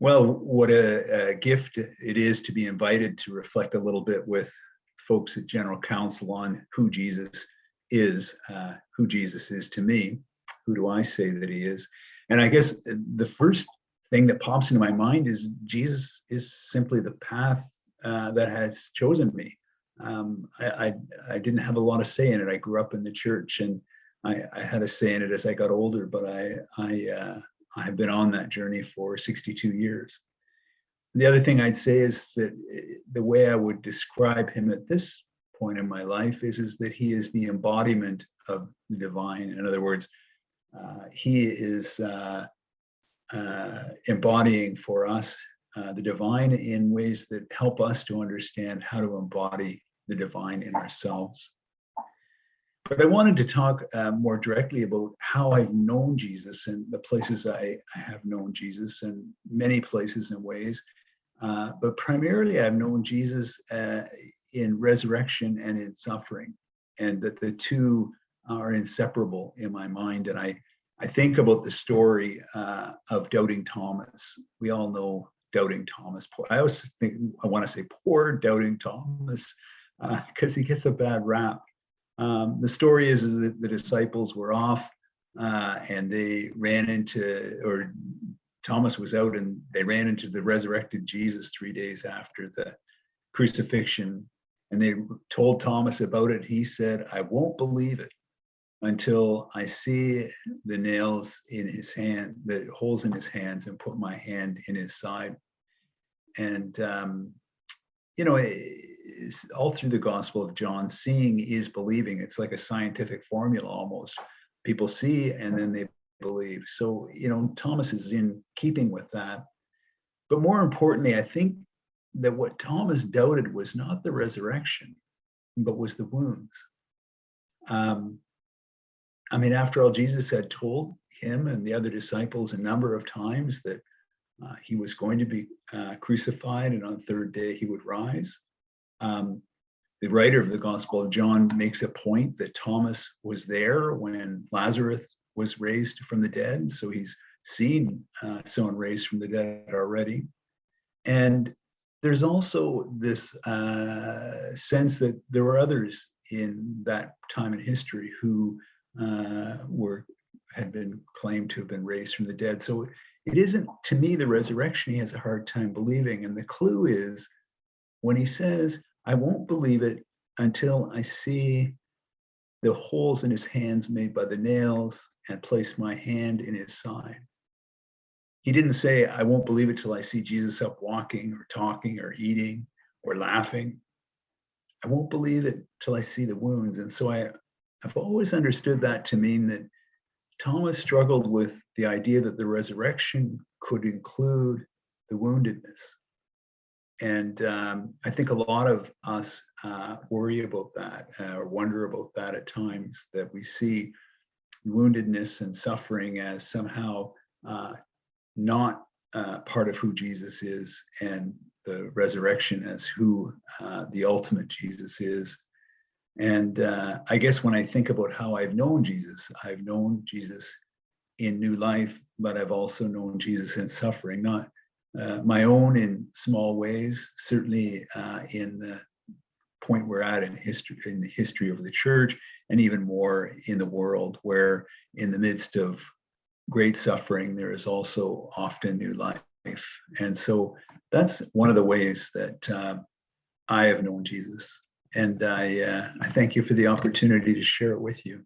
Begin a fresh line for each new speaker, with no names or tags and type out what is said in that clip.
Well, what a, a, gift it is to be invited to reflect a little bit with folks at General Council on who Jesus is, uh, who Jesus is to me. Who do I say that he is? And I guess the first thing that pops into my mind is Jesus is simply the path uh, that has chosen me. Um, I, I, I, didn't have a lot of say in it. I grew up in the church and I, I had a say in it as I got older, but I, I, uh, I've been on that journey for 62 years. The other thing I'd say is that eh, the way I would describe him at this point in my life is, is that he is the embodiment of the divine. In other words, uh, he is uh, uh, embodying for us uh, the divine in ways that help us to understand how to embody the divine in ourselves. But I wanted to talk uh, more directly about how I've known Jesus and the places I, I have known Jesus and many places and ways. Uh, but primarily I've known Jesus uh, in resurrection and in suffering and that the two are inseparable in my mind. And I, I think about the story uh, of Doubting Thomas. We all know Doubting Thomas. I always think, I want to say poor Doubting Thomas because uh, he gets a bad rap. Um, the story is, is, that the disciples were off uh, and they ran into, or Thomas was out and they ran into the resurrected Jesus three days after the crucifixion. And they told Thomas about it. He said, I won't believe it until I see the nails in his hand, the holes in his hands and put my hand in his side. And, um, you know, all through the Gospel of John, seeing is believing. It's like a scientific formula almost. People see and then they believe. So, you know, Thomas is in keeping with that. But more importantly, I think that what Thomas doubted was not the resurrection, but was the wounds. Um, I mean, after all, Jesus had told him and the other disciples a number of times that uh, he was going to be uh, crucified and on third day he would rise. Um, the writer of the Gospel of John makes a point that Thomas was there when Lazarus was raised from the dead. So he's seen uh, someone raised from the dead already. And there's also this uh, sense that there were others in that time in history who uh, were had been claimed to have been raised from the dead. So it isn't, to me, the resurrection he has a hard time believing. And the clue is when he says, I won't believe it until I see the holes in his hands made by the nails and place my hand in his side. He didn't say, I won't believe it till I see Jesus up walking or talking or eating or laughing. I won't believe it till I see the wounds. And so I, I've always understood that to mean that Thomas struggled with the idea that the resurrection could include the woundedness. And um, I think a lot of us uh, worry about that uh, or wonder about that at times, that we see woundedness and suffering as somehow uh, not uh, part of who Jesus is and the resurrection as who uh, the ultimate Jesus is. And uh, I guess when I think about how I've known Jesus, I've known Jesus in new life, but I've also known Jesus in suffering, not uh, my own in small ways, certainly uh, in the point we're at in history, in the history of the church, and even more in the world, where in the midst of great suffering, there is also often new life. And so that's one of the ways that uh, I have known Jesus and I, uh, I thank you for the opportunity to share it with you.